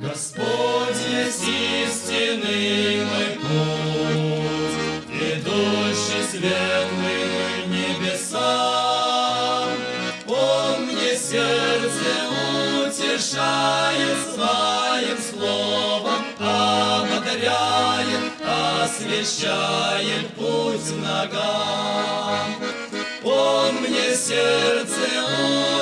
Господь есть истинный мой путь, Идущий светлым небесам. Он мне сердце утешает своим словом, Ободряет, освещает путь ногам. Он мне сердце утешает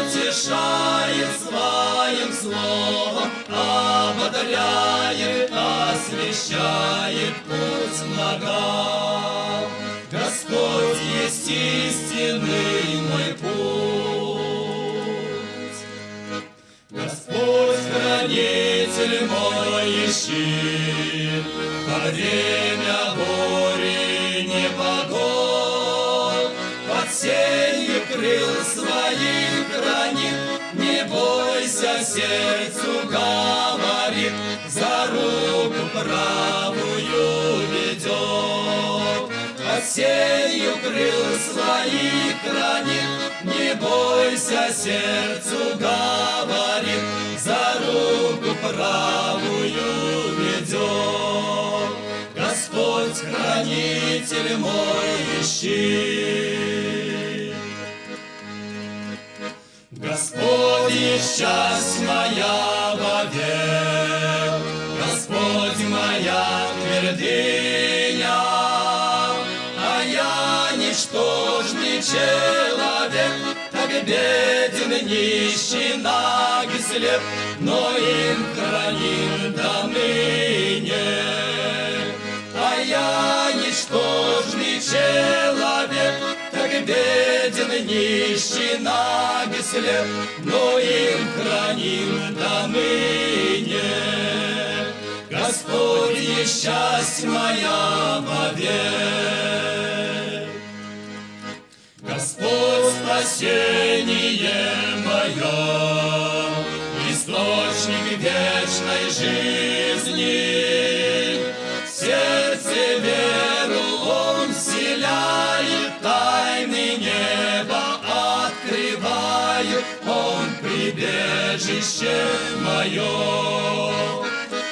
ободряет, освещает путь ногам. Господь есть истинный мой путь. Господь хранитель мой и щит, во время бури крыл своих хранит, не бойся, сердцу говорит, за руку правую ведет. Под крыл своих хранит, не бойся, сердцу говорит, за руку правую ведет. Господь хранитель мой и Господь и счастье моя вовек, Господь моя твердыня, а я ничтожный человек, так беден, нищий, наг и слеп, но им храним до. Нищий, наг и слеп, но им храним до ныне. Господь счастье моя вовек. Господь спасение мое, Источник вечной жизни. В сердце веру Он вселяет, прибежище мое.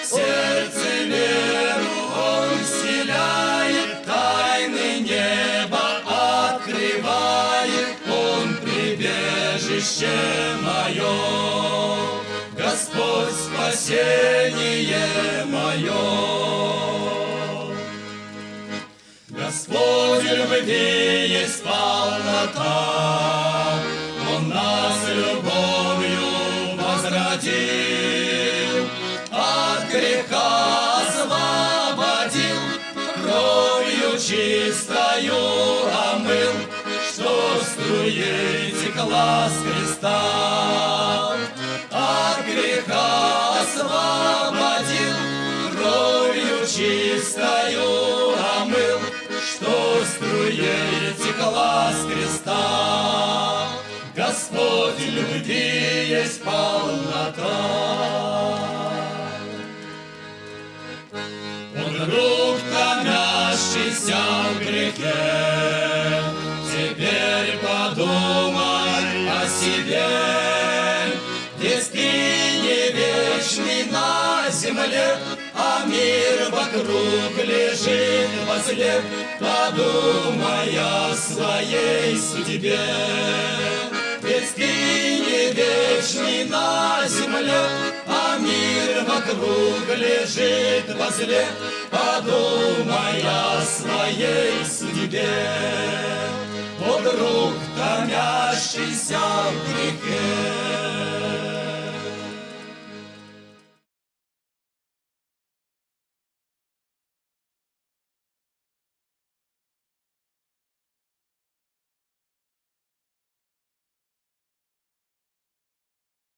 Сердце веру Он вселяет, Тайны неба открывает, Он прибежище мое. Господь спасение мое. Господь любви есть полнота, возродил, от греха освободил, кровью чистою омыл, что струей текла с креста. От греха освободил, кровью чистою омыл, что струей текла с креста. Господь любви есть полнота. Он друг, томящийся в грехе, Теперь подумай о себе. Ты не вечный на земле, А мир вокруг лежит возле. Подумай о своей судьбе. На земле, А мир вокруг лежит возле. Подумай о своей судьбе. О, друг, томящийся в грехе.